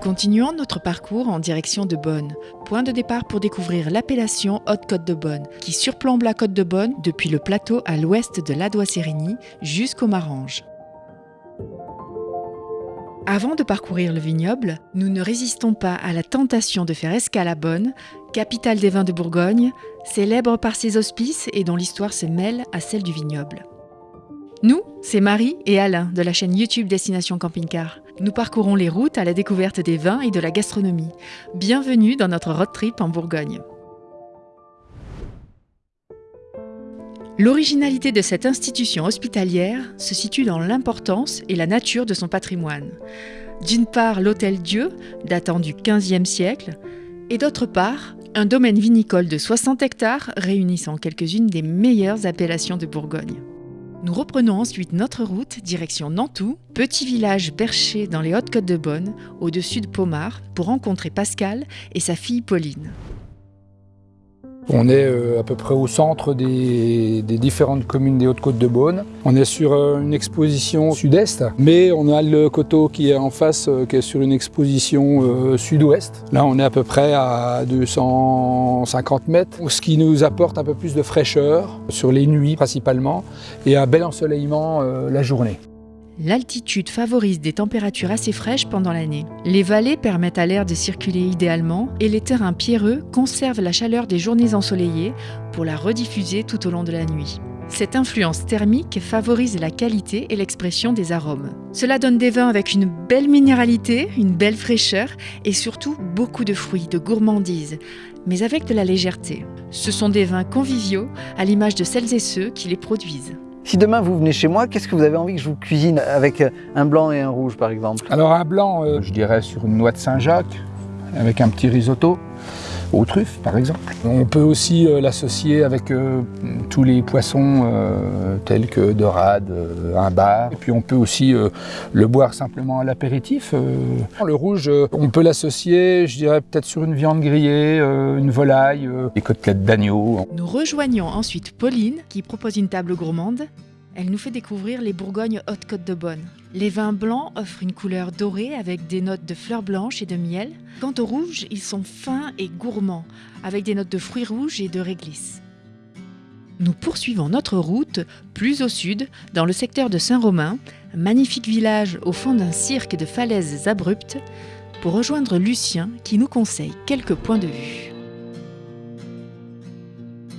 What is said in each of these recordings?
continuons notre parcours en direction de Bonne, point de départ pour découvrir l'appellation Haute-Côte de Bonne, qui surplombe la côte de Bonne depuis le plateau à l'ouest de l'Adois-Sérigny jusqu'au Marange. Avant de parcourir le vignoble, nous ne résistons pas à la tentation de faire escale à Bonne, capitale des vins de Bourgogne, célèbre par ses auspices et dont l'histoire se mêle à celle du vignoble. Nous, c'est Marie et Alain de la chaîne YouTube Destination Camping Car. Nous parcourons les routes à la découverte des vins et de la gastronomie. Bienvenue dans notre road trip en Bourgogne. L'originalité de cette institution hospitalière se situe dans l'importance et la nature de son patrimoine. D'une part, l'Hôtel Dieu, datant du XVe siècle, et d'autre part, un domaine vinicole de 60 hectares réunissant quelques-unes des meilleures appellations de Bourgogne. Nous reprenons ensuite notre route direction Nantou, petit village perché dans les Hautes-Côtes de Bonne, au-dessus de Pomard, pour rencontrer Pascal et sa fille Pauline. On est euh, à peu près au centre des, différentes communes des Hautes-Côtes de Beaune. On est sur euh, une exposition sud-est, mais on a le coteau qui est en face, euh, qui est sur une exposition sud-ouest. Là, on est à peu près à 250 mètres, ce qui nous apporte un peu plus de fraîcheur sur les nuits principalement, et un bel ensoleillement la journée. L'altitude favorise des températures assez fraîches pendant l'année. Les vallées permettent à l'air de circuler idéalement et les terrains pierreux conservent la chaleur des journées ensoleillées pour la rediffuser tout au long de la nuit. Cette influence thermique favorise la qualité et l'expression des arômes. Cela donne des vins avec une belle minéralité, une belle fraîcheur et surtout beaucoup de fruits, de gourmandise, mais avec de la légèreté. Ce sont des vins conviviaux à l'image de celles et ceux qui les produisent. Si demain vous venez chez moi, qu'est-ce que vous avez envie que je vous cuisine avec un blanc et un rouge par exemple? Alors un blanc, euh, je dirais sur une noix de Saint-Jacques, avec un petit risotto aux truffes par exemple. On peut aussi euh, l'associer avec euh, tous les poissons tels que dorade, un bar. Et puis on peut aussi le boire simplement à l'apéritif. Le rouge, on peut l'associer, je dirais peut-être sur une viande grillée, une volaille, des côtelettes d'agneau. Nous rejoignons ensuite Pauline qui propose une table gourmande elle nous fait découvrir les Bourgognes Haute-Côte de Bonne. Les vins blancs offrent une couleur dorée avec des notes de fleurs blanches et de miel. Quant aux rouges, ils sont fins et gourmands, avec des notes de fruits rouges et de réglisse. Nous poursuivons notre route plus au sud, dans le secteur de Saint-Romain, magnifique village au fond d'un cirque de falaises abruptes, pour rejoindre Lucien qui nous conseille quelques points de vue.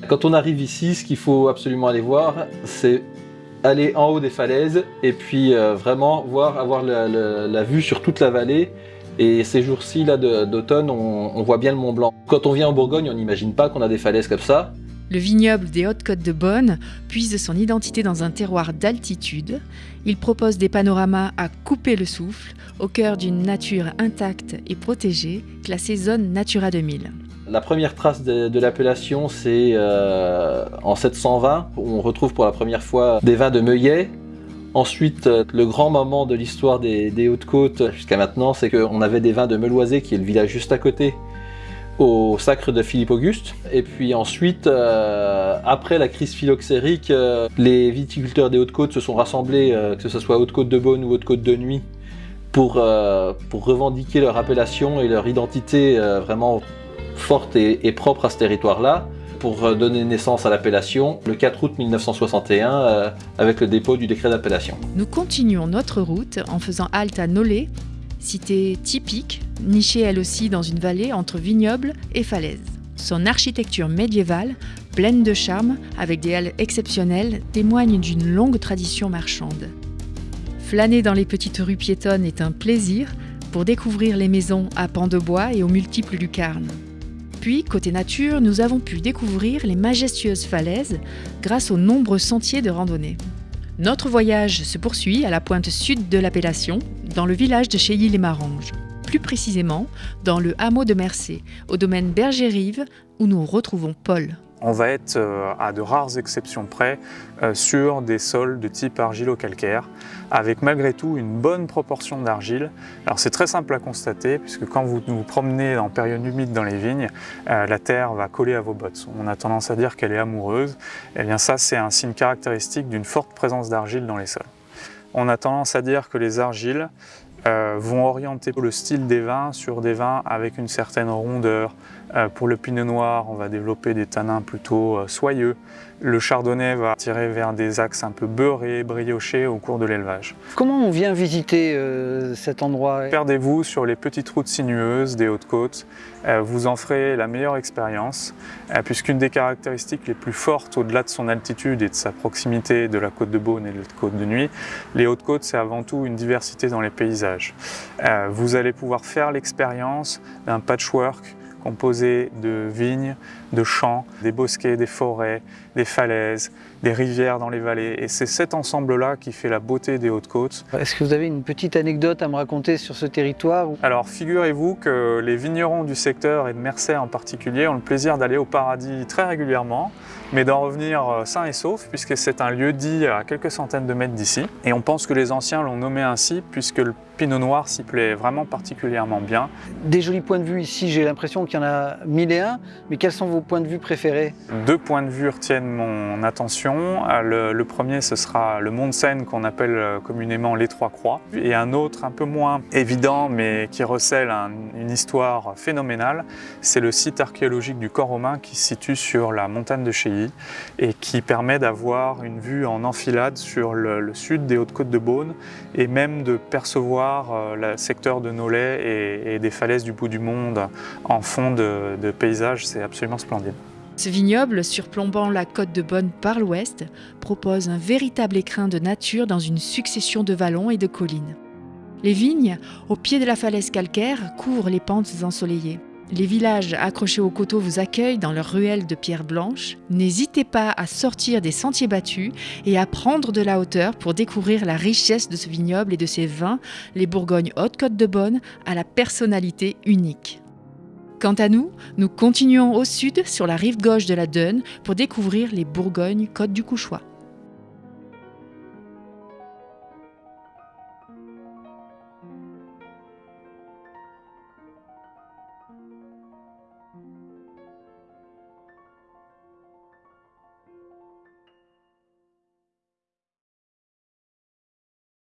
Quand on arrive ici, ce qu'il faut absolument aller voir, c'est aller en haut des falaises et puis euh, vraiment voir, avoir la, vue sur toute la vallée. Et ces jours-ci là d'automne, on, voit bien le Mont Blanc. Quand on vient en Bourgogne, on n'imagine pas qu'on a des falaises comme ça. Le vignoble des Hautes-Côtes de Bonne puise son identité dans un terroir d'altitude. Il propose des panoramas à couper le souffle, au cœur d'une nature intacte et protégée, classée zone Natura 2000. La première trace de, l'appellation, c'est euh, en 720, où on retrouve pour la première fois des vins de Meillet. Ensuite, euh, le grand moment de l'histoire des, Hautes-Côtes jusqu'à maintenant, c'est qu'on avait des vins de Meloisé, qui est le village juste à côté, au sacre de Philippe Auguste. Et puis ensuite, euh, après la crise phylloxérique, les viticulteurs des Hautes-Côtes se sont rassemblés, que ce soit Haute-Côte de Beaune ou Haute-Côte de Nuit, pour revendiquer leur appellation et leur identité vraiment forte et, propre à ce territoire-là pour euh, donner naissance à l'appellation le 4 août 1961 euh, avec le dépôt du décret d'appellation. Nous continuons notre route en faisant halte à Nolé, cité typique, nichée elle aussi dans une vallée entre vignobles et falaises. Son architecture médiévale, pleine de charme, avec des halles exceptionnelles, témoigne d'une longue tradition marchande. Flâner dans les petites rues piétonnes est un plaisir pour découvrir les maisons à pans de bois et aux multiples lucarnes. Puis, côté nature, nous avons pu découvrir les majestueuses falaises grâce aux nombreux sentiers de randonnée. Notre voyage se poursuit à la pointe sud de l'appellation, dans le village de Cheilly-les-Maranges. Plus précisément, dans le hameau de Mercé, au domaine Berger-Rive, où nous retrouvons Paul on va être euh, à de rares exceptions près euh, sur des sols de type argilo-calcaire avec malgré tout une bonne proportion d'argile. Alors c'est très simple à constater puisque quand vous vous promenez en période humide dans les vignes, euh, la terre va coller à vos bottes. On a tendance à dire qu'elle est amoureuse. Eh bien ça c'est un signe caractéristique d'une forte présence d'argile dans les sols. On a tendance à dire que les argiles vont orienter le style des vins sur des vins avec une certaine rondeur. Euh, pour le pinot noir, on va développer des tanins plutôt euh, soyeux. Le chardonnay va tirer vers des axes un peu beurrés, briochés au cours de l'élevage. Comment on vient visiter euh, cet endroit? Perdez-vous sur les petites routes sinueuses des Hautes-Côtes. Euh, vous en ferez la meilleure expérience, euh, puisqu'une des caractéristiques les plus fortes, au-delà de son altitude et de sa proximité de la côte de Beaune et de la côte de Nuit, les Hautes-Côtes, c'est avant tout une diversité dans les paysages. Vous allez pouvoir faire l'expérience d'un patchwork composé de vignes, de champs, des bosquets, des forêts, des falaises, des rivières dans les vallées. Et c'est cet ensemble-là qui fait la beauté des Hautes-Côtes. Est-ce que vous avez une petite anecdote à me raconter sur ce territoire Alors figurez-vous que les vignerons du secteur et de Mercer en particulier ont le plaisir d'aller au paradis très régulièrement, mais d'en revenir euh, sain et sauf puisque c'est un lieu dit à quelques centaines de mètres d'ici. Et on pense que les anciens l'ont nommé ainsi puisque le pinot noir s'y plaît vraiment particulièrement bien. Des jolis points de vue ici, j'ai l'impression qu'il y en a mille et un, mais quels sont vos points de vue préférés? Deux points de vue retiennent mon attention. Le, le premier, ce sera le mont de Seine qu'on appelle euh, communément les Trois Croix, et un autre un peu moins évident, mais qui recèle un, une histoire phénoménale, c'est le site archéologique du corps romain qui se situe sur la montagne de Chéilly et qui permet d'avoir une vue en enfilade sur le, le sud des Hautes-Côtes de Beaune et même de percevoir euh, le secteur de Nolay et, des falaises du bout du monde en fond de, de paysage, c'est absolument splendide. Ce vignoble, surplombant la côte de Bonne par l'ouest, propose un véritable écrin de nature dans une succession de vallons et de collines. Les vignes, au pied de la falaise calcaire, couvrent les pentes ensoleillées. Les villages accrochés aux coteaux vous accueillent dans leurs ruelles de pierre blanche. N'hésitez pas à sortir des sentiers battus et à prendre de la hauteur pour découvrir la richesse de ce vignoble et de ses vins, les Bourgognes Haute-Côte de Bonne, à la personnalité unique. Quant à nous, nous continuons au sud sur la rive gauche de la Deune pour découvrir les Bourgognes Côte du Couchois.